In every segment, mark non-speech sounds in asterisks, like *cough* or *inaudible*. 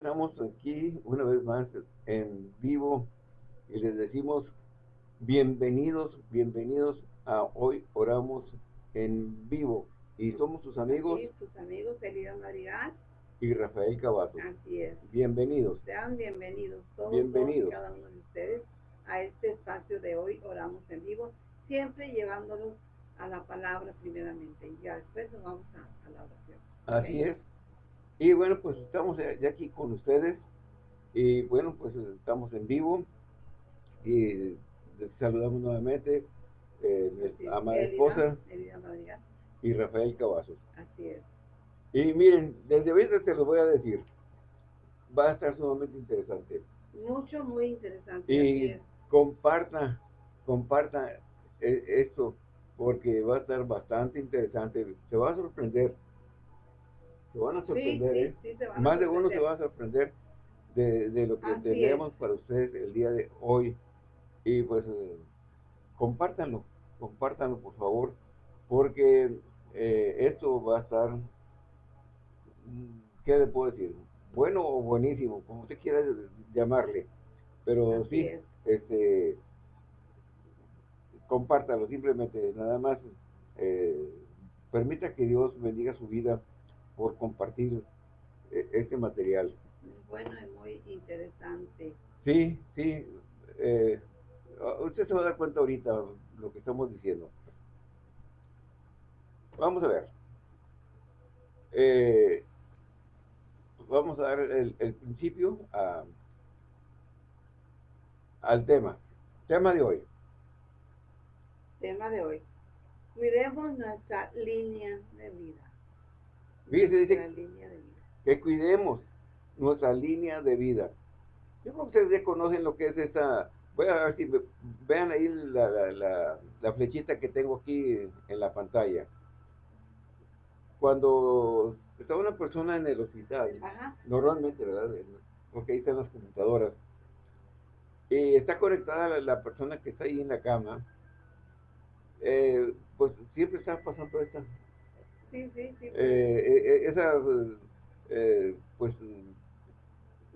Estamos aquí una vez más en vivo y les decimos bienvenidos, bienvenidos a Hoy Oramos en Vivo. Y somos sus amigos. Sí, sus amigos Elida Madrigal. Y Rafael Cavazo. Así es. Bienvenidos. Sean bienvenidos todos, bienvenidos. cada uno de ustedes a este espacio de Hoy Oramos en Vivo, siempre llevándolos a la palabra primeramente y ya después nos vamos a, la oración. Así es. Y bueno, pues estamos ya aquí con ustedes. Y bueno, pues estamos en vivo. Y saludamos nuevamente eh, a amada esposa y Rafael Cavazos. Así es. Y miren, desde ahorita te lo voy a decir. Va a estar sumamente interesante. Mucho, muy interesante. Y comparta, comparta eh, esto, porque va a estar bastante interesante. Se va a sorprender se van a sorprender, ¿eh? Más de uno se va a sorprender de, lo que tenemos para ustedes el día de hoy. Y pues, eh, compártanlo, compártanlo por favor, porque eh, esto va a estar, mm, ¿qué le puedo decir? Bueno o buenísimo, como usted quiera llamarle. Pero sí, este, compártalo simplemente, nada más. permita que Dios bendiga su vida por compartir eh, este material. Bueno, es muy interesante. Sí, sí. Eh, usted se va a dar cuenta ahorita lo que estamos diciendo. Vamos a ver. Eh, vamos a dar el, principio al tema. Tema de hoy. Tema de hoy. Cuidemos nuestra línea de vida. Dice que cuidemos nuestra línea de vida. Yo creo que ustedes ya conocen lo que es esta... Voy a ver si vean ahí la, flechita que tengo aquí en la pantalla. Cuando está una persona en el hospital, normalmente, ¿verdad? Porque ahí están las computadoras. Y está conectada la, persona que está ahí en la cama. Eh, pues siempre está pasando esta, Sí, sí, sí. Eh, eh, esas, eh, pues,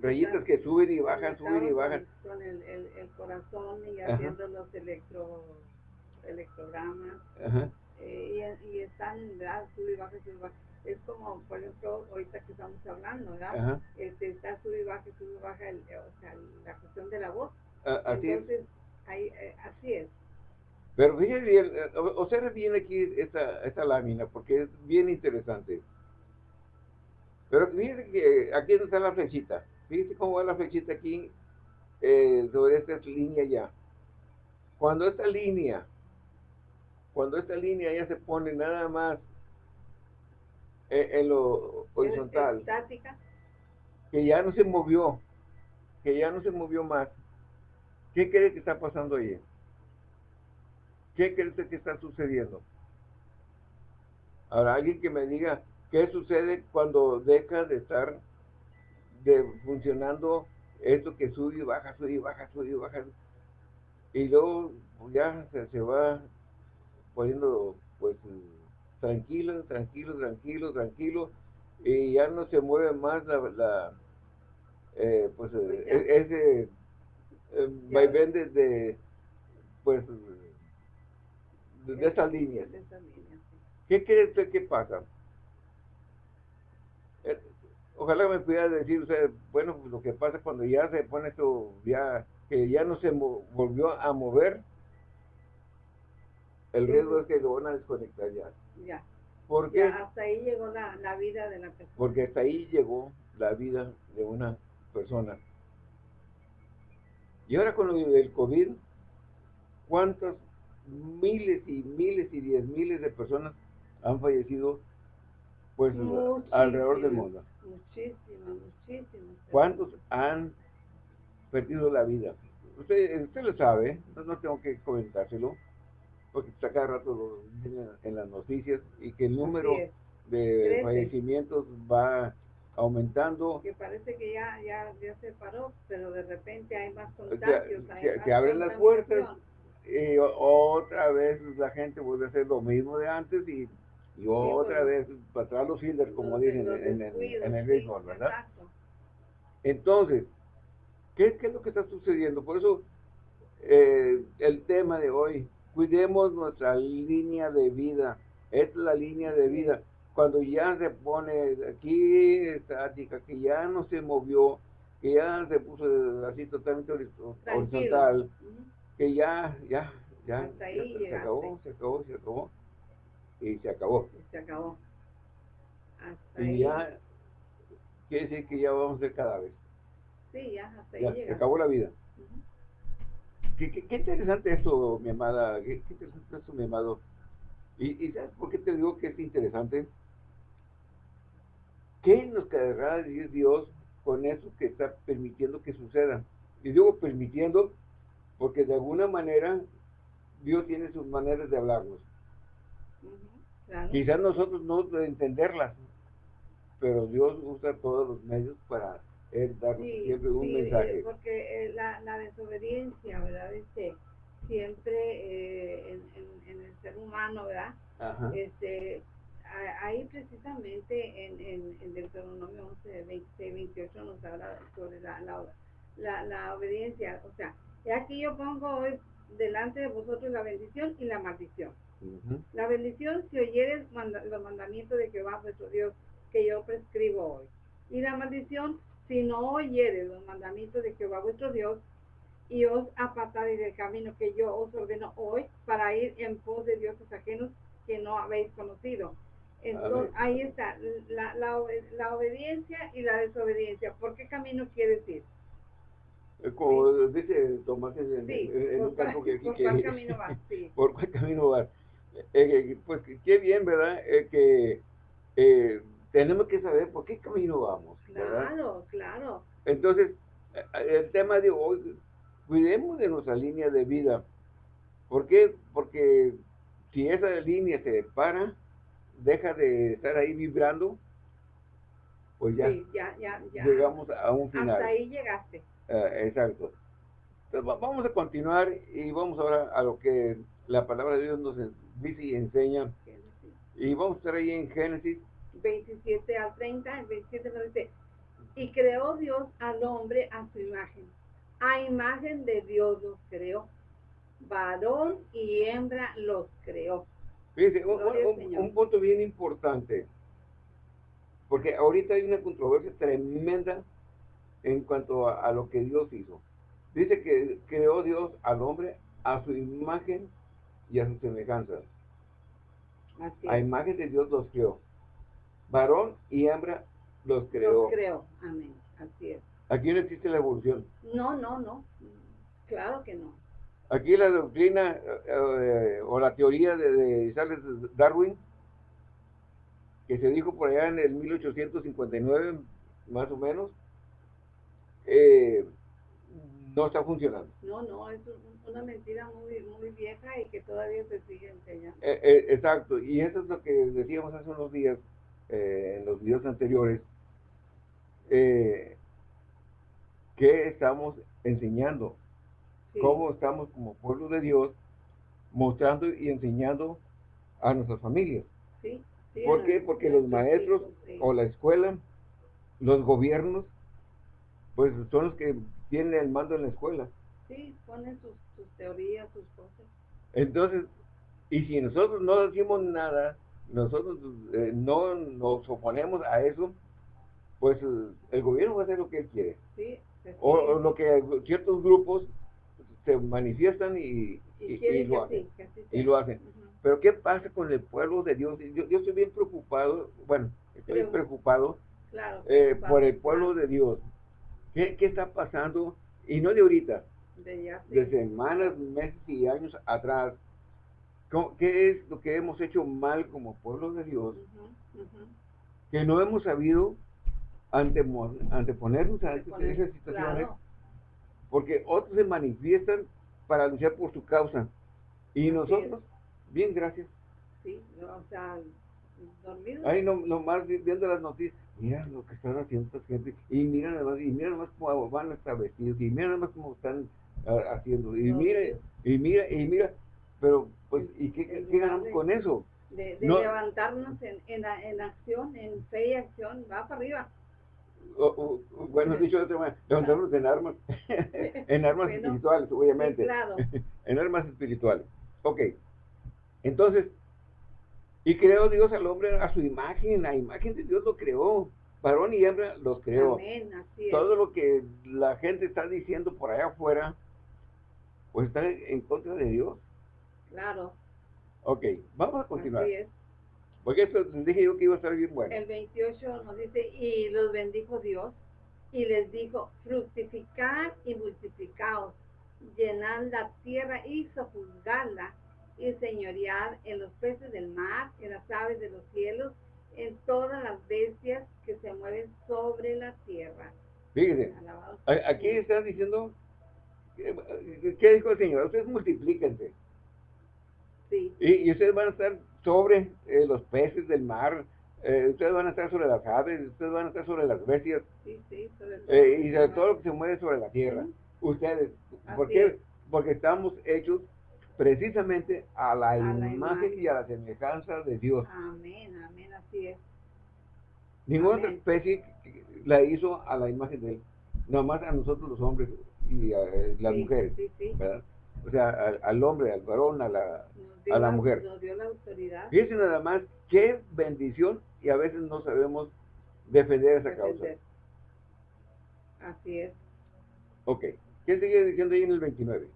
rayitas que suben y bajan, suben y bajan. Con el, el, el corazón y haciendo los electro, electrogramas. Eh, y, y, están, ¿verdad? Sube y baja, sube y baja. Es como, por ejemplo, ahorita que estamos hablando, ¿verdad? Este, está sube y baja, sube y baja, el, o sea, la cuestión de la voz. Ah, así Entonces, es. Ahí, eh, así es. Pero fíjense bien, eh, observe bien aquí esta, esta lámina, porque es bien interesante. Pero fíjense que aquí está la flechita. Fíjense cómo va la flechita aquí eh, sobre esta línea ya. Cuando esta línea, cuando esta línea ya se pone nada más eh, en, lo horizontal, estática. que ya no se movió, que ya no se movió más, ¿qué cree que está pasando ahí? ¿Qué crees que está sucediendo? Ahora, alguien que me diga qué sucede cuando deja de estar de, funcionando esto que sube y baja, sube y baja, sube y baja. Y luego pues, ya se, va poniendo pues tranquilo, tranquilo, tranquilo, tranquilo, y ya no se mueve más la, eh, pues, pues e, ese eh, vaivén de, pues de, esa línea. ¿Qué cree usted que pasa? Eh, ojalá me pudiera decir usted, bueno, lo que pasa cuando ya se pone esto, ya que ya no se volvió a mover, el riesgo es que lo van a desconectar ya. Ya. Porque hasta ahí llegó la, la, vida de la persona. Porque hasta ahí llegó la vida de una persona. Y ahora con el COVID, ¿cuántos miles y miles y diez miles de personas han fallecido pues alrededor del mundo. Muchísimas, muchísimas. ¿Cuántos han perdido la vida? Usted, usted lo sabe, no, tengo que comentárselo, porque está cada rato en las noticias y que el número de fallecimientos va aumentando. Que parece que ya, ya, ya se paró, pero de repente hay más contagios. que abren las puertas y otra vez la gente vuelve a hacer lo mismo de antes y, y otra vez para atrás los fielders, como dicen en, en, el béisbol, ¿verdad? Entonces, ¿qué, ¿qué, es lo que está sucediendo? Por eso eh, el tema de hoy, cuidemos nuestra línea de vida. es la línea de vida. Cuando ya se pone aquí estática, que ya no se movió, que ya se puso así totalmente horizontal, que ya, ya, ya, se acabó, se acabó, se acabó, y se acabó. Se acabó. y ya, quiere decir que ya vamos a ser cadáveres. Sí, ya, hasta ahí Se acabó la vida. qué, interesante esto, mi amada, qué, interesante esto, mi amado. Y, ¿Y sabes por qué te digo que es interesante? ¿Qué nos querrá decir Dios con eso que está permitiendo que suceda? Y digo permitiendo porque de alguna manera Dios tiene sus maneras de hablarnos. Quizás nosotros no entenderlas, pero Dios usa todos los medios para él dar siempre un sí, mensaje. Eh, porque eh, la, la, desobediencia, ¿verdad? Este, siempre eh, en, en, el ser humano, ¿verdad? Este, ahí precisamente en, en, en Deuteronomio 11, 26, 28 nos habla sobre la, la, la, obediencia. O sea, aquí yo pongo hoy delante de vosotros la bendición y la maldición. La bendición si oyeres los mandamientos de Jehová vuestro Dios que yo prescribo hoy. Y la maldición si no oyeres los mandamientos de Jehová vuestro Dios y os apartaréis del camino que yo os ordeno hoy para ir en pos de dioses ajenos que no habéis conocido entonces, ahí está, la, la, la, obediencia y la desobediencia. ¿Por qué camino quiere decir? Como dice Tomás en, sí, en, un campo que, ¿Por cuál *laughs* camino va? Sí. ¿Por cuál camino va? Eh, pues qué bien, ¿verdad? Eh, que eh, tenemos que saber por qué camino vamos. Claro, claro. Entonces, el tema de hoy, cuidemos de nuestra línea de vida. ¿Por qué? Porque si esa línea se para, deja de estar ahí vibrando, pues ya, llegamos a un final. Hasta ahí llegaste. Eh, exacto. Vamos a continuar y vamos ahora a lo que la palabra de Dios nos dice y enseña. Y vamos a estar ahí en Génesis 27 al 30, el 27 nos dice, y creó Dios al hombre a su imagen. A imagen de Dios los creó. Varón y hembra los creó. Fíjense, un, punto bien importante, porque ahorita hay una controversia tremenda en cuanto a, lo que Dios hizo. Dice que creó Dios al hombre a su imagen y a su semejanza. a imagen de Dios los creó. Varón y hembra los creó. Los creó, amén. Así es. Aquí no existe la evolución. No, no, no. Claro que no. Aquí la doctrina eh, o la teoría de, Charles Darwin, que se dijo por allá en el 1859, más o menos, eh, no está funcionando. No, no, es una mentira muy, muy vieja y que todavía se sigue enseñando. Eh, exacto, y eso es lo que decíamos hace unos días, en los videos anteriores, que estamos enseñando cómo estamos como pueblo de Dios mostrando y enseñando a nuestras familias. Sí, ¿Por qué? Porque los maestros o la escuela, los gobiernos, pues son los que tienen el mando en la escuela. Sí, ponen sus, teorías, sus cosas. Entonces, y si nosotros no decimos nada, nosotros eh, no nos oponemos a eso, pues el gobierno va a hacer lo que él quiere. Sí, o, lo que ciertos grupos se manifiestan y, lo, hacen, y lo hacen. Pero ¿qué pasa con el pueblo de Dios? Yo, yo estoy bien preocupado, bueno, estoy preocupado eh, por el pueblo de Dios. ¿Qué, ¿Qué, está pasando? Y no de ahorita, de, semanas, meses y años atrás. ¿Qué es lo que hemos hecho mal como pueblo de Dios? Que no hemos sabido anteponernos a esas situaciones porque otros se manifiestan para luchar por su causa. Y nosotros, bien, gracias. Sí, o sea, dormidos. Ahí no, nomás viendo las noticias, mira lo que están haciendo esta gente, y mira nada más, y mira más cómo van a estar vestidos, y mira nada más cómo están ah, haciendo, y mira, y mira, y mira, pero pues, ¿y qué, ganamos con eso? De, levantarnos en, en, en acción, en fe y acción, va para arriba bueno, dicho de otra manera, levantarnos en armas, *laughs* en armas espirituales, obviamente. claro. *laughs* en armas espirituales. Ok. Entonces, y creó Dios al hombre a su imagen, la imagen de Dios lo creó. Varón y hembra los creó. Todo lo que la gente está diciendo por allá afuera, pues está en contra de Dios. Claro. Ok, vamos a continuar. Porque esto dije yo que iba a estar bien bueno. El 28 nos dice, y los bendijo Dios, y les dijo, fructificar y multiplicaos, llenad la tierra y sojuzgarla, y señorear en los peces del mar, en las aves de los cielos, en todas las bestias que se mueven sobre la tierra. Fíjense, aquí está diciendo, ¿qué dijo el Señor? Ustedes multiplíquense. Sí. Y, ustedes van a estar sobre eh, los peces del mar, eh, ustedes van a estar sobre las aves, ustedes van a estar sobre las bestias. Sí, sí, sobre eh, y sobre todo lo que se mueve sobre la tierra. Ustedes, ¿por qué? Porque estamos hechos precisamente a la, imagen, y a la semejanza de Dios. Amén, amén, así es. Ninguna otra especie la hizo a la imagen de Él, nomás a nosotros los hombres y a eh, las mujeres, ¿verdad? O sea, al, hombre, al varón, a la, a la, mujer. Nos dio la autoridad. Fíjense nada más, qué bendición y a veces no sabemos defender esa causa. Así es. Ok, ¿qué sigue diciendo ahí en el 29?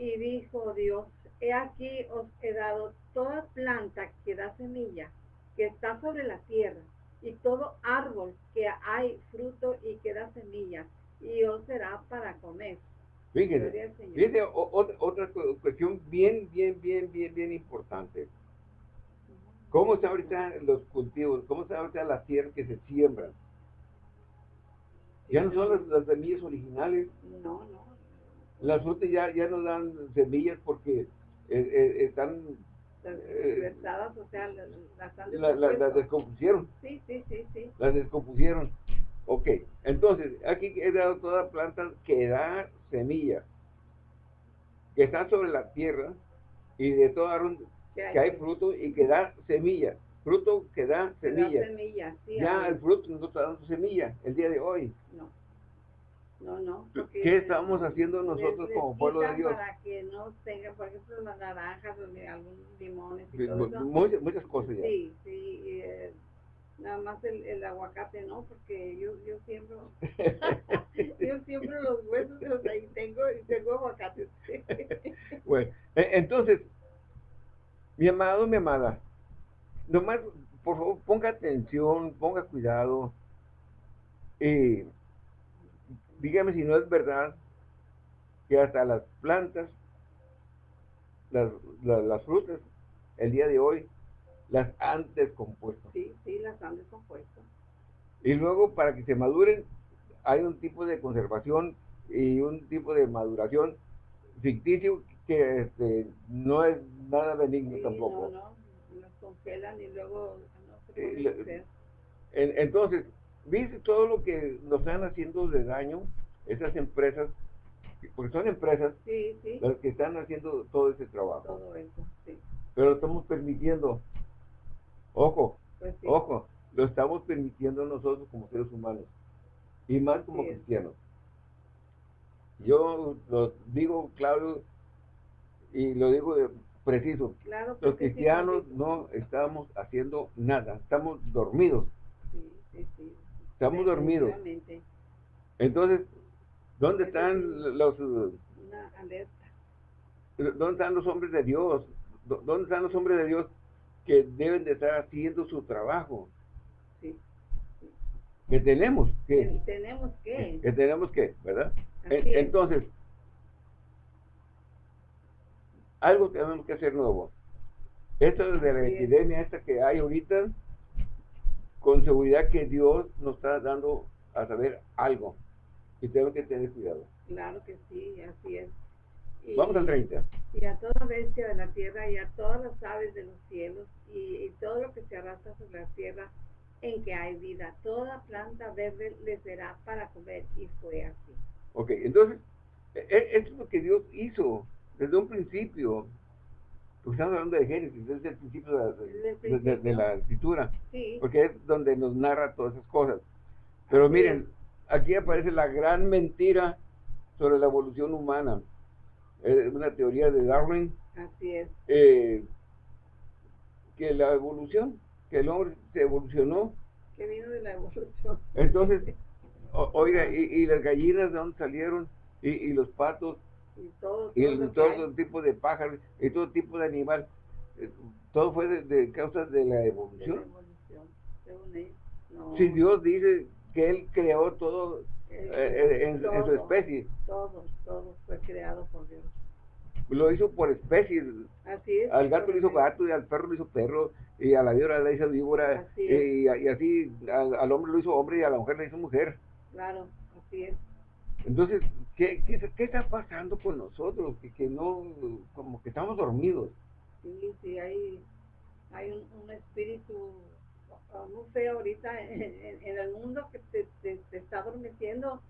Y dijo Dios, he aquí os he dado toda planta que da semilla, que está sobre la tierra, y todo árbol que hay fruto y que da semilla, y os será para comer. Fíjense, fíjense otra, cuestión bien, bien, bien, bien, bien importante. ¿Cómo está ahorita los cultivos? ¿Cómo está ahorita la tierra que se siembra? Ya no son las, las semillas originales. No, no las frutas ya, ya no dan semillas porque eh, eh, están... Eh, o sea, las, descompusieron. Sí, sí, sí, sí. Las descompusieron. Ok, entonces, aquí he dado toda planta que da semilla, que está sobre la tierra, y de todo árbol que hay fruto y que da semilla. Fruto que da semilla. ya el fruto no está dando semilla el día de hoy. No. No, no. ¿Qué estamos haciendo nosotros como pueblo de Dios? Para que no tengan, por ejemplo, las naranjas o algunos limones y Muchas, muchas cosas ya. Sí, sí. Eh, nada más el, el, aguacate no, porque yo, yo siembro, *laughs* yo siembro los huesos, los ahí tengo, y tengo aguacate. *laughs* bueno, e, entonces, mi amado, mi amada, nomás, por favor, ponga atención, ponga cuidado. Eh, dígame si no es verdad que hasta las plantas, las, las, frutas, el día de hoy, las han descompuesto. Sí, sí, las han descompuesto. Y luego para que se maduren hay un tipo de conservación y un tipo de maduración ficticio que este, no es nada benigno tampoco. No, no, las congelan y luego no se puede Entonces, ¿Viste todo lo que nos están haciendo de daño esas empresas? Porque son empresas las que están haciendo todo ese trabajo. Todo eso, sí. Pero lo estamos permitiendo. Ojo, pues ojo, lo estamos permitiendo nosotros como seres humanos. Y más como cristianos. Yo lo digo claro y lo digo preciso. Los cristianos no estamos haciendo nada, estamos dormidos. Sí, sí, sí. Estamos dormidos. Entonces, ¿dónde están los... ¿Dónde están los hombres de Dios? ¿Dónde están los hombres de Dios que deben de estar haciendo su trabajo? Sí. Que tenemos que. Tenemos que. Que tenemos que, ¿verdad? Entonces, algo tenemos que hacer nuevo. Esto de la epidemia esta que hay ahorita, con seguridad que Dios nos está dando a saber algo y tengo que tener cuidado. Claro que sí, así es. Vamos al 30. Y a toda bestia de la tierra y a todas las aves de los cielos y, todo lo que se arrastra sobre la tierra en que hay vida, toda planta verde le será para comer y fue así. Ok, entonces, e, e, esto es lo que Dios hizo desde un principio. Pues estamos hablando de Génesis, es el principio de la, de, la escritura, porque es donde nos narra todas esas cosas. Pero miren, aquí aparece la gran mentira sobre la evolución humana. Es una teoría de Darwin. Así es. Eh, que la evolución, que el hombre se evolucionó. Que vino de la evolución. Entonces, oiga, *laughs* y, las gallinas de dónde salieron, y, los patos, y todo, todo, tipo de pájaros, y todo tipo de animal, eh, todo fue de, causa de la evolución. Si Dios dice que Él creó todo eh, eh, en, su especie. Todo, todo fue creado por Dios. Lo hizo por especies. Así es. Al gato le hizo gato, y al perro le hizo perro, y a la víbora le hizo víbora, y, así al, hombre lo hizo hombre y a la mujer le hizo mujer. Claro, así es. Entonces, ¿qué, qué, está pasando con nosotros? Que, que no, como que estamos dormidos. Sí, sí, hay, hay un espíritu muy feo ahorita *laughs* en, el mundo que te, está adormeciendo.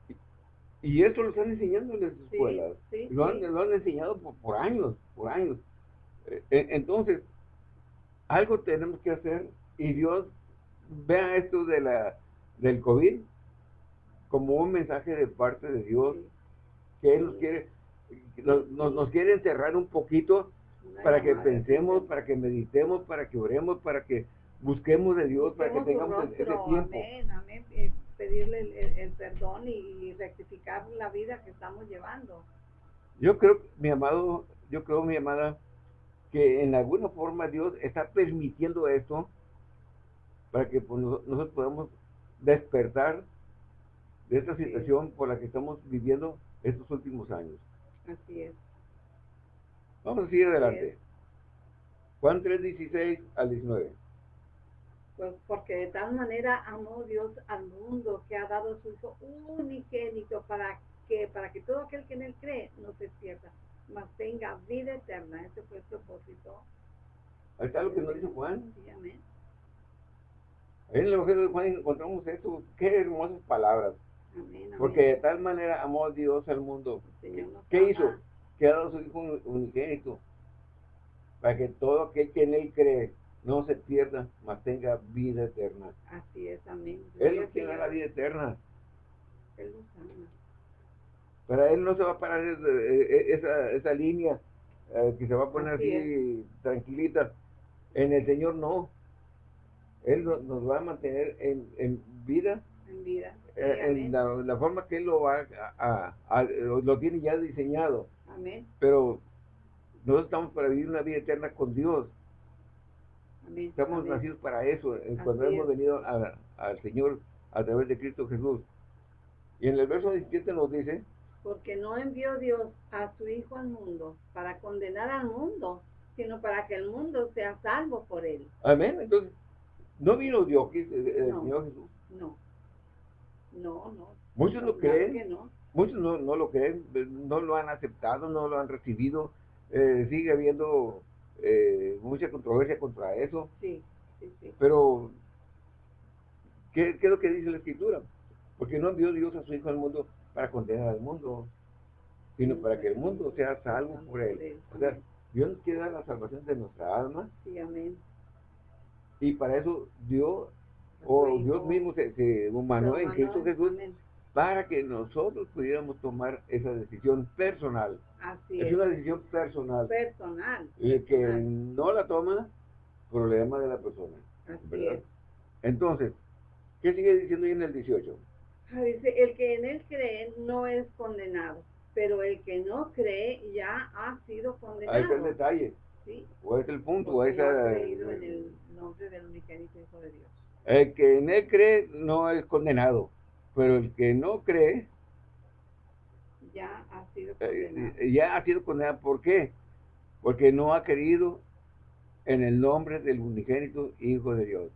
Y eso lo están enseñando en las escuelas. lo, han, lo, han, enseñado por, años, por años. Eh, eh, entonces, algo tenemos que hacer y Dios vea esto de la del COVID como un mensaje de parte de Dios que Él nos quiere nos, nos, quiere encerrar un poquito para que pensemos, para que meditemos, para que oremos, para que busquemos de Dios para que tengamos ese tiempo. Amén, amén. Eh, pedirle el, perdón y, rectificar la vida que estamos llevando. Yo creo, mi amado, yo creo, mi amada, que en alguna forma Dios está permitiendo esto para que pues, nosotros podamos despertar de esta situación por la que estamos viviendo estos últimos años. Así es. Vamos a seguir adelante. Juan 3, 16 al 19. Pues porque de tal manera amó Dios al mundo que ha dado su Hijo unigénito para que, para que todo aquel que en él cree no se pierda, mas tenga vida eterna. Ese fue el propósito. Ahí está lo que nos dice Juan. Sí, amén. Ahí en el Evangelio de Juan encontramos esto. Qué hermosas palabras. Amén, Porque de tal manera amó Dios al mundo. ¿Qué hizo? Que ha dado su Hijo unigénito. Para que todo aquel que en él cree no se pierda, mas tenga vida eterna. Así es, amén. Él tiene la vida eterna. Él nos ama. Para Él no se va a parar esa, esa línea eh, que se va a poner así, tranquilita. En el Señor no. Él nos va a mantener en, en vida. En vida. Eh, en la, forma que Él lo va a, lo tiene ya diseñado. Amén. Pero nosotros estamos para vivir una vida eterna con Dios. Estamos nacidos para eso, cuando hemos venido al Señor a través de Cristo Jesús. Y en el verso 17 nos dice, porque no envió Dios a su Hijo al mundo para condenar al mundo, sino para que el mundo sea salvo por él. Amén. Entonces, no vino Dios, el, Señor Jesús. No, no, no. Muchos lo creen, muchos no, no, lo creen, no lo han aceptado, no lo han recibido. Eh, sigue habiendo eh, mucha controversia contra eso. Sí, sí, sí. Pero, ¿qué, es lo que dice la Escritura? Porque no envió Dios a su Hijo al mundo para condenar al mundo, sino para que el mundo sea salvo por él. O sea, Dios quiere dar la salvación de nuestra alma. Sí, amén. Y para eso Dios, o Dios mismo se, se humanó en Cristo Jesús para que nosotros pudiéramos tomar esa decisión personal. Así es. Es una decisión personal. Personal. Y el que no la toma, problema de la persona. Así es. Entonces, ¿qué sigue diciendo ahí en el 18? Ah, dice, el que en él cree no es condenado, pero el que no cree ya ha sido condenado. Ahí está el detalle. Sí. O es el punto, o es creído en el nombre del unigénito Hijo de Dios. El que en él cree no es condenado, pero el que no cree ya ha sido eh, condenado. ya ha sido condenado. ¿Por qué? Porque no ha querido en el nombre del unigénito Hijo de Dios.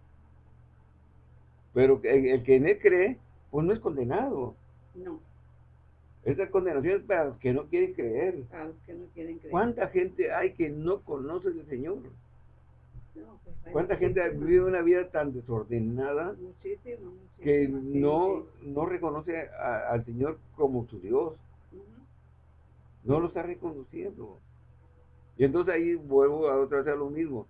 Pero el, que en él cree, pues no es condenado. No. Esta condenación es para los que no quieren creer. Para los que no quieren creer. ¿Cuánta gente hay que no conoce al Señor? Pues, ¿Cuánta gente vive una vida tan desordenada que no, no reconoce al Señor como su Dios? No lo está reconociendo. Y entonces ahí vuelvo a otra vez a lo mismo.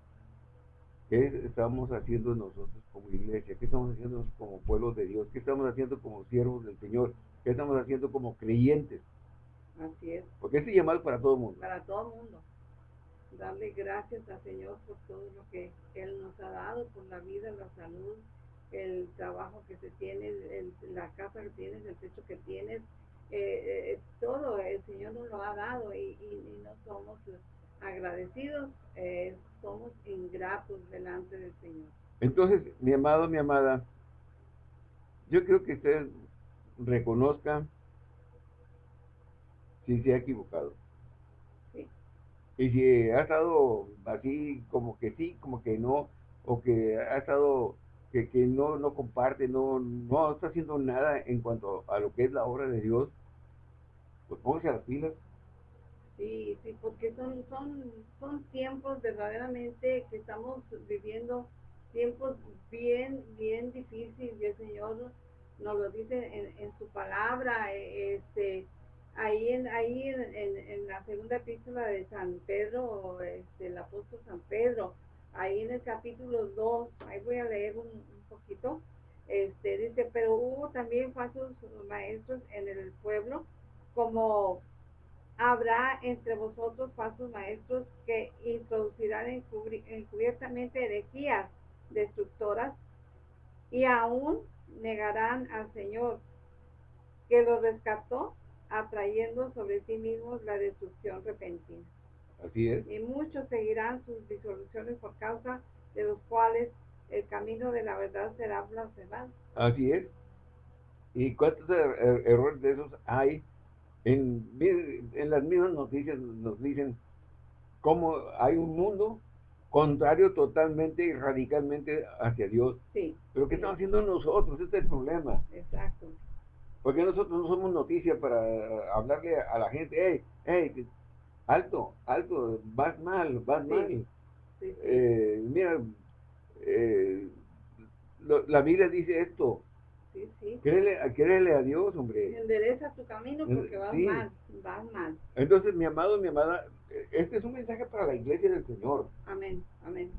¿Qué estamos haciendo nosotros como iglesia? ¿Qué estamos haciendo como pueblo de Dios? ¿Qué estamos haciendo como siervos del Señor? ¿Qué estamos haciendo como creyentes? Así es. Porque este llamado es para todo el mundo. Para todo el mundo. Darle gracias al Señor por todo lo que Él nos ha dado, por la vida, la salud, el trabajo que se tiene, la casa que tienes, el techo que tienes, eh, eh, todo el Señor nos lo ha dado y, no somos agradecidos, eh, somos ingratos delante del Señor. Entonces, mi amado, mi amada, yo creo que usted reconozca si se ha equivocado. Y si ha estado así como que sí, como que no, o que ha estado que, que no, no comparte, no, no está haciendo nada en cuanto a lo que es la obra de Dios, pues póngase a las pilas. Sí, sí, porque son, son, son tiempos verdaderamente que estamos viviendo, tiempos bien, bien difíciles, y el Señor nos lo dice en, en su palabra, e, este, ahí en, ahí en, en, la segunda epístola de San Pedro, este, el apóstol San Pedro, ahí en el capítulo 2, ahí voy a leer un, un poquito, este, dice, pero hubo también falsos maestros en el pueblo, como habrá entre vosotros falsos maestros que introducirán encubiertamente herejías destructoras y aún negarán al Señor que los rescató atrayendo sobre sí mismos la destrucción repentina. Así es. Y muchos seguirán sus disoluciones por causa de los cuales el camino de la verdad será blasfemado. Así es. ¿Y cuántos er-, er-, errores de esos hay en, en las mismas noticias nos dicen cómo hay un mundo contrario totalmente y radicalmente hacia Dios. Sí. Pero ¿qué estamos haciendo nosotros? Este es el problema. Exacto. Porque nosotros no somos noticia para hablarle a la gente, hey, hey, alto, alto, vas mal, vas mal. Eh, mira, eh, la Biblia dice esto, sí, sí. Créele, a Dios, hombre. Endereza tu camino porque vas mal, vas mal. Entonces, mi amado, mi amada, este es un mensaje para la iglesia del Señor. Amén, amén.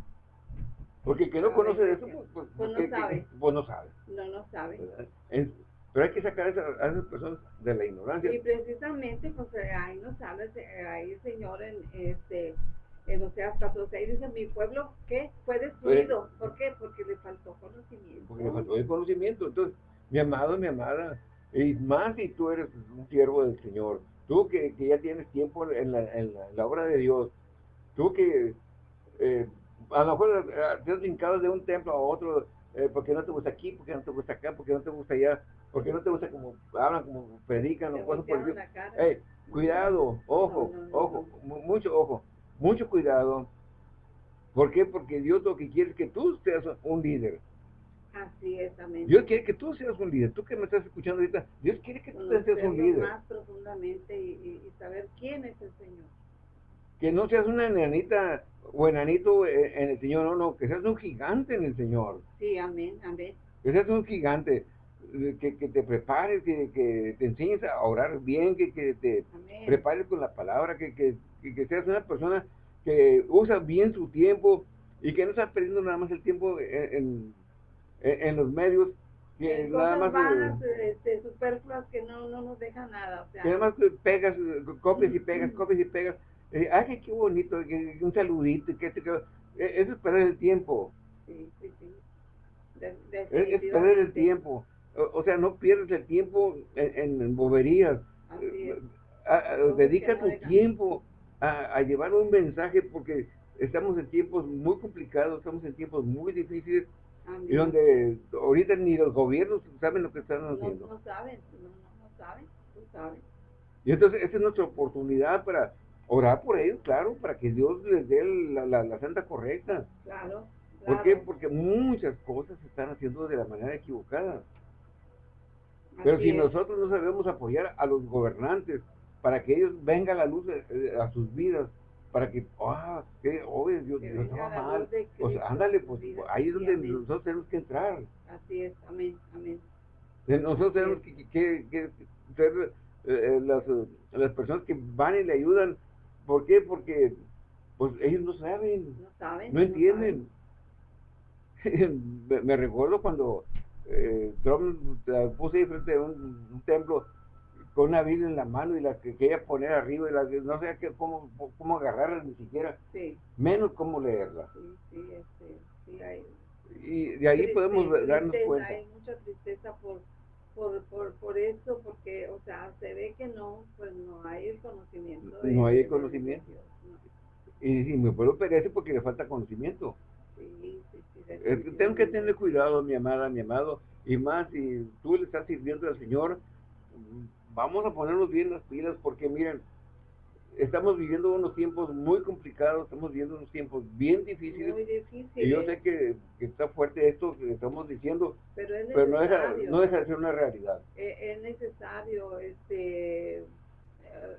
Porque el que no conoce de eso, pues, pues, pues no sabe. pues no sabe. No, no sabe. Pero hay que sacar a esas, personas de la ignorancia. Y precisamente, pues ahí nos habla, ahí el Señor en este en Oseas 14, dice, mi pueblo, ¿qué? Fue destruido. ¿Por qué? Porque le faltó conocimiento. Porque le faltó el conocimiento. Entonces, mi amado, mi amada, y más si tú eres un siervo del Señor, tú que, que ya tienes tiempo en la, en, la, obra de Dios, tú que eh, a lo mejor eh, te has brincado de un templo a otro, eh, porque no te gusta aquí, porque no te gusta acá, porque no te gusta allá, porque no te gusta como hablan, como predican, o cosas por el hey, Cuidado, ojo, ojo, mucho ojo mucho cuidado. ¿Por qué? Porque Dios lo que quiere es que tú seas un líder. Así es, amén. Dios quiere que tú seas un líder. Tú que me estás escuchando ahorita, Dios quiere que tú seas un líder. más profundamente y, saber quién es el Señor. Que no seas una enanita o enanito en el Señor, no, no, que seas un gigante en el Señor. Sí, amén, amén. Que seas un gigante, que, que te prepares, que, que, te enseñes a orar bien, que, que te prepares con la palabra, que, que que, seas una persona que usa bien su tiempo y que no estás perdiendo nada más el tiempo en, en, los medios que nada más vanas, este, superfluas que no, no nos dejan nada o sea, que nada más pegas copias y pegas copias y pegas. Eh, ay qué bonito un saludito que, que, e, eso es perder el tiempo. Sí sí sí. Es, perder el tiempo o, sea no pierdes el tiempo en, boberías eh, dedica tu tiempo a, llevar un mensaje porque estamos en tiempos muy complicados, estamos en tiempos muy difíciles y donde ahorita ni los gobiernos saben lo que están haciendo. No, saben, no, saben, no saben. Y entonces esa es nuestra oportunidad para orar por ellos, claro, para que Dios les dé la, la, santa correcta. Claro, ¿Por qué? Porque muchas cosas se están haciendo de la manera equivocada. Pero si nosotros no sabemos apoyar a los gobernantes, para que ellos vengan a la luz a sus vidas, para que, ah, qué obvio, Dios, Dios estaba mal. Pues ándale, pues ahí es donde nosotros tenemos que entrar. Así es, amén, amén. Nosotros tenemos que, que, ser eh, eh, las, las personas que van y le ayudan. ¿Por qué? Porque pues ellos no saben, no, saben, no entienden. *laughs* me, recuerdo cuando eh, Trump la puse ahí frente a un, templo con una Biblia en la mano y la que quería poner arriba y la no sé qué, cómo, cómo agarrarla ni siquiera, menos cómo leerla. Sí, sí, este, sí hay, y de ahí podemos darnos cuenta. Hay mucha tristeza por, por, por, por eso, porque, o sea, se ve que no, pues no hay el conocimiento. no hay el conocimiento. Y, y mi pueblo perece porque le falta conocimiento. Sí, sí, sí, tengo que tener cuidado, mi amada, mi amado, y más si tú le estás sirviendo al Señor, vamos a ponernos bien las pilas, porque miren, estamos viviendo unos tiempos muy complicados, estamos viviendo unos tiempos bien difíciles. Muy difíciles. Y yo sé que, está fuerte esto que estamos diciendo, pero, no, deja, no deja de ser una realidad. Eh, es, necesario, este, eh,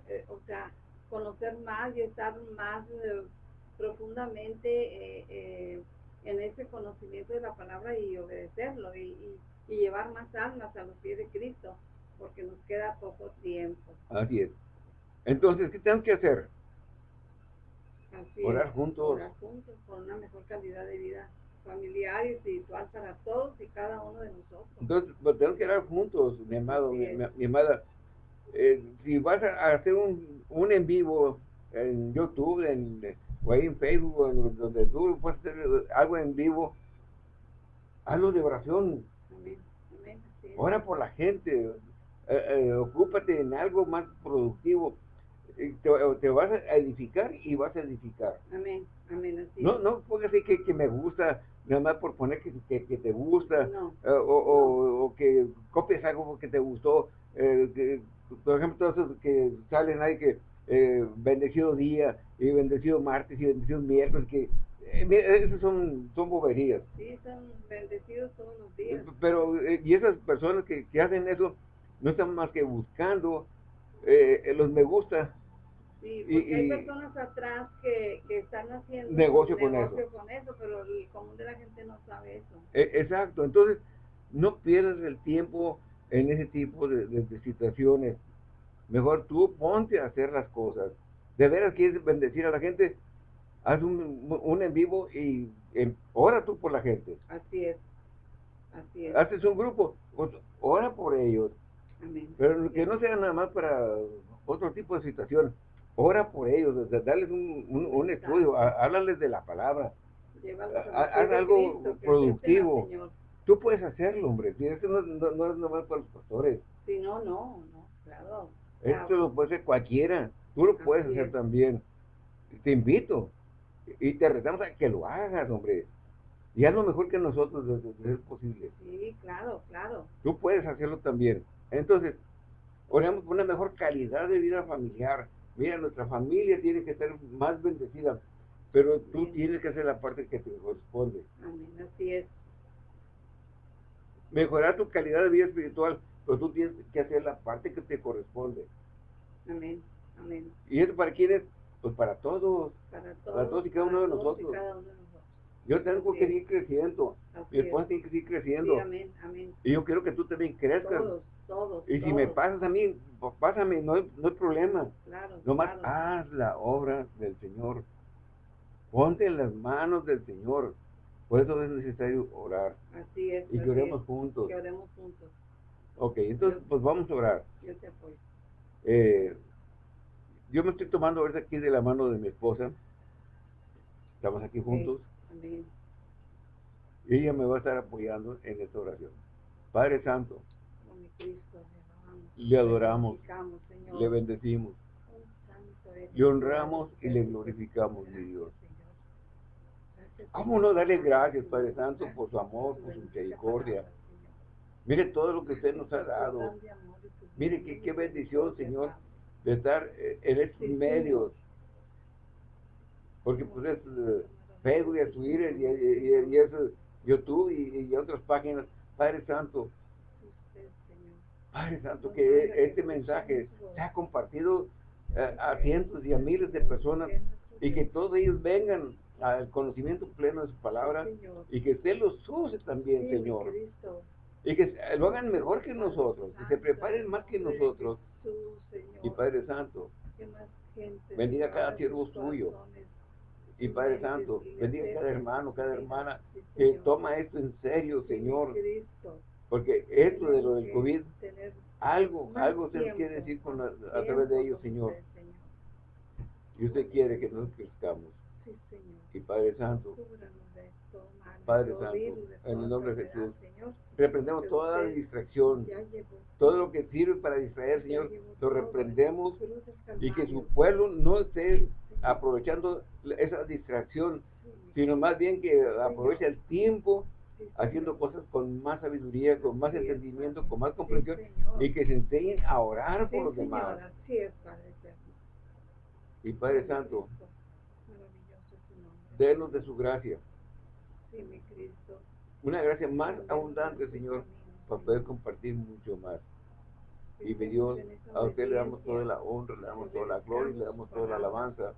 eh, o sea, conocer más y estar más profundamente en ese conocimiento de la palabra y obedecerlo y, y llevar más almas a los pies de Cristo, porque nos queda poco tiempo. Así es. Entonces, ¿qué tenemos que hacer? orar juntos. Orar juntos por una mejor calidad de vida familiar y espiritual para todos y cada uno de nosotros. Entonces, pues, tenemos que orar juntos, mi amado, mi, amada. Eh, si vas a hacer un, un en vivo en YouTube, en, o ahí en Facebook, en donde tú puedes hacer algo en vivo, hazlo de oración. Amén. Ora por la gente, eh, eh, ocúpate en algo más productivo te, vas a edificar y vas a edificar. Amén, amén. No, no porque así que, que, me gusta, nada más por poner que, que, te gusta, eh, o, o, que copies algo que te gustó. Eh, por ejemplo, todos que salen ahí que eh, bendecido día, y bendecido martes, y bendecido miércoles, que esos son, son boberías. Sí, son bendecidos todos los días. Pero, y esas personas que, que hacen eso, no están más que buscando eh, los me gusta Sí, porque hay personas atrás que, que están haciendo negocio, con, eso. pero el común de la gente no sabe eso. E, exacto, entonces no pierdas el tiempo en ese tipo de, situaciones. Mejor tú ponte a hacer las cosas. De veras quieres bendecir a la gente, haz un, un en vivo y ora tú por la gente. Así es. Así es. Haces un grupo, pues, ora por ellos. Amén. Pero que no sea nada más para otro tipo de situación ora por ellos, darles un, un, estudio, háblales de la palabra, haz algo productivo. Tú puedes hacerlo, hombre, si eso no, no, es nomás para los pastores. Sí, no, no, no, claro. Esto lo puede hacer cualquiera, tú lo puedes hacer también. Te invito y te retamos a que lo hagas, hombre. Y haz lo mejor que nosotros, desde es posible. Sí, claro, claro. Tú puedes hacerlo también. Entonces, oramos por una mejor calidad de vida familiar, Mira, nuestra familia tiene que ser más bendecida, pero tú tienes que hacer la parte que te corresponde. Amén, así es. Mejorar tu calidad de vida espiritual, pero tú tienes que hacer la parte que te corresponde. Amén, amén. ¿Y eso para quiénes? Pues para todos. Para todos. Para todos y cada, uno, de nosotros. Yo tengo que seguir creciendo. Mi esposa tiene que seguir creciendo. Sí, amén, amén. Y yo quiero que tú también crezcas. Todos, todos. Y si me pasas a mí, pues pásame, no hay, no hay problema. Claro. Nomás haz la obra del Señor. Ponte en las manos del Señor. Por eso es necesario orar. Así es. Y que oremos juntos. Que oremos juntos. Ok, entonces pues vamos a orar. Yo te apoyo. Eh, yo me estoy tomando ahorita aquí de la mano de mi esposa. Estamos aquí juntos. Y ella me va a estar apoyando en esta oración. Padre Santo, le adoramos, le bendecimos, le honramos y le glorificamos, mi Dios. ¿Cómo no darle gracias, Padre Santo, por su amor, por su misericordia? Mire todo lo que usted nos ha dado. Mire qué, qué bendición, Señor, de estar eh, en estos medios. Porque pues es eh, Facebook y Twitter y, y, y eso, YouTube y, otras páginas. Padre Santo, Padre Santo, que este mensaje se ha compartido eh, a cientos y a miles de personas y que todos ellos vengan al conocimiento pleno de su palabra y que usted los use también, Señor. Y que lo hagan mejor que nosotros, que se preparen más que nosotros. Y Padre Santo, bendiga cada siervo suyo Y Padre Santo, bendiga cada hermano, cada hermana que toma esto en serio, Señor. Porque esto de lo del COVID, algo, algo usted quiere decir con a través de ellos, Señor. Y usted quiere que nos crezcamos. Y Padre Santo, Padre Santo, en el nombre de Jesús, reprendemos toda distracción, todo lo que sirve para distraer, Señor, lo reprendemos y que su pueblo no esté aprovechando esa distracción, sino más bien que aproveche el tiempo haciendo cosas con más sabiduría, con más entendimiento, con más comprensión y que se enseñen a orar por los demás. Y Padre Santo, denos de su gracia. Una gracia más abundante, Señor, para poder compartir mucho más. Y Dios, a usted le damos toda la honra, le damos toda la gloria, le damos toda la alabanza.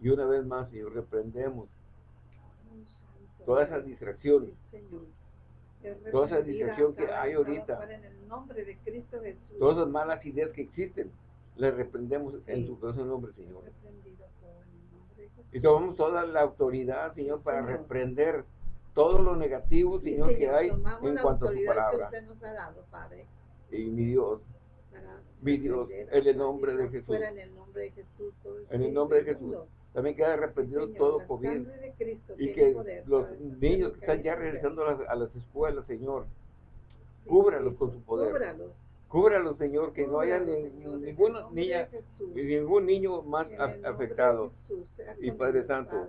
Y una vez más, Señor, reprendemos toda esa distracción, toda esa distracción que hay ahorita, todas las malas ideas que existen, las reprendemos en su nombre, Señor. Y tomamos toda la autoridad, Señor, para reprender todo lo negativo, Señor, que hay en cuanto a su palabra. Y mi Dios, mi Dios, en el nombre de Jesús. En el nombre de Jesús. También queda arrepentido todo COVID. Y que los niños que están ya regresando a las, escuelas, Señor, cúbralos con su poder. Cúbralos, Señor, que no haya ninguna niña, ningún niño más afectado. Y Padre Santo,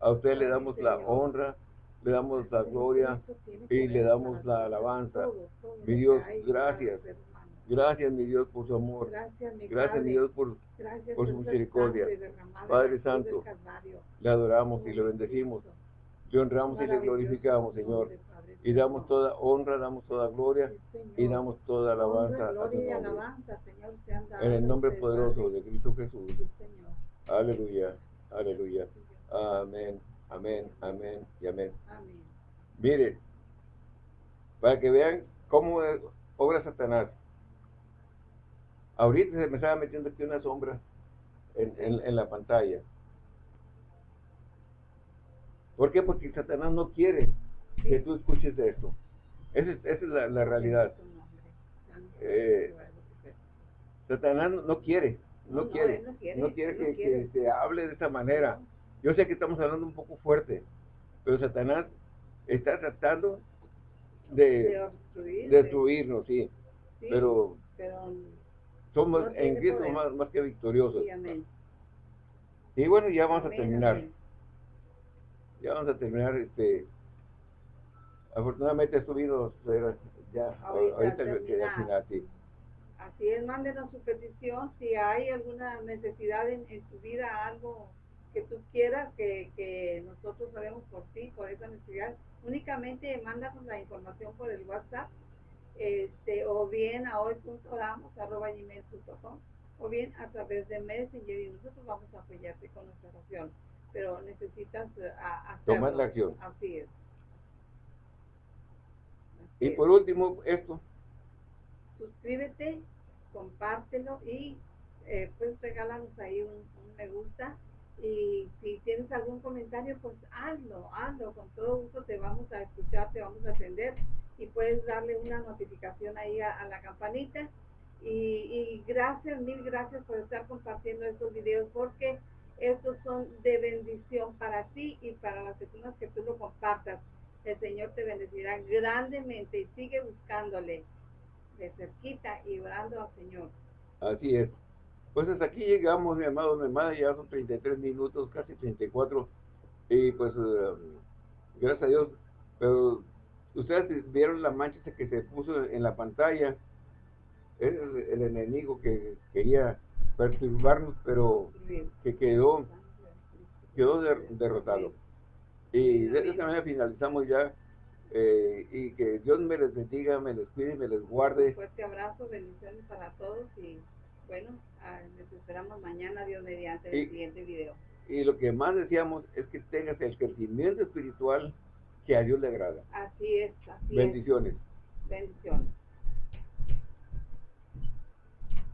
a usted le damos la honra, le damos la gloria y le damos la alabanza. Mi Dios, gracias. Gracias, mi Dios, por su amor. Gracias, mi Dios, por, por su misericordia. Padre Santo, le adoramos y le bendecimos. Le honramos y le glorificamos, Señor. Y damos toda honra, damos toda gloria y damos toda alabanza a su nombre. En el nombre poderoso de Cristo Jesús. Aleluya, aleluya. Amén, amén, amén y amén. Mire, para que vean cómo obra Satanás. Ahorita se me estaba metiendo aquí una sombra en, en, la pantalla. ¿Por qué? Porque Satanás no quiere que tú escuches esto. Esa es, esa es la, la, realidad. Eh, Satanás no quiere, no, quiere, no quiere que, que, se hable de esa manera. Yo sé que estamos hablando un poco fuerte, pero Satanás está tratando de, destruirnos, sí. Pero, somos en Cristo más, más, que victoriosos. y bueno, ya vamos a terminar. Ya vamos a terminar este Afortunadamente subido ya ahorita, al final, Así es, mándenos su petición si hay alguna necesidad en, en tu vida, algo que tú quieras que, que nosotros sabemos por ti, por esa necesidad, únicamente mándanos la información por el WhatsApp este, o bien a hoy.damos.com o bien a través de Messenger y nosotros vamos a apoyarte con nuestra oración. Pero necesitas uh, tomar la acción. Así es. Y por último, esto. Suscríbete, compártelo y eh, pues regálanos ahí un, me gusta. Y si tienes algún comentario, pues hazlo, hazlo. Con todo gusto te vamos a escuchar, te vamos a atender. Y puedes darle una notificación ahí a, la campanita. Y, y, gracias, mil gracias por estar compartiendo estos videos porque estos son de bendición para ti y para las personas que tú lo compartas el Señor te bendecirá grandemente y sigue buscándole de cerquita y orando al Señor. Así es. Pues hasta aquí llegamos, mi amado, mi hermana, ya son 33 minutos, casi 34, y pues eh, gracias a Dios, pero ustedes vieron la mancha que se puso en la pantalla, es el, enemigo que quería perturbarnos, pero que quedó, quedó derrotado. Y de esta manera finalizamos ya. Eh, y que Dios me les bendiga, me les cuide, me les guarde. Un fuerte abrazo, bendiciones para todos y bueno, les esperamos mañana, Dios mediante, el siguiente video. Y lo que más deseamos es que tengas el crecimiento espiritual que a Dios le agrada. Así es, así Bendiciones. Bendiciones.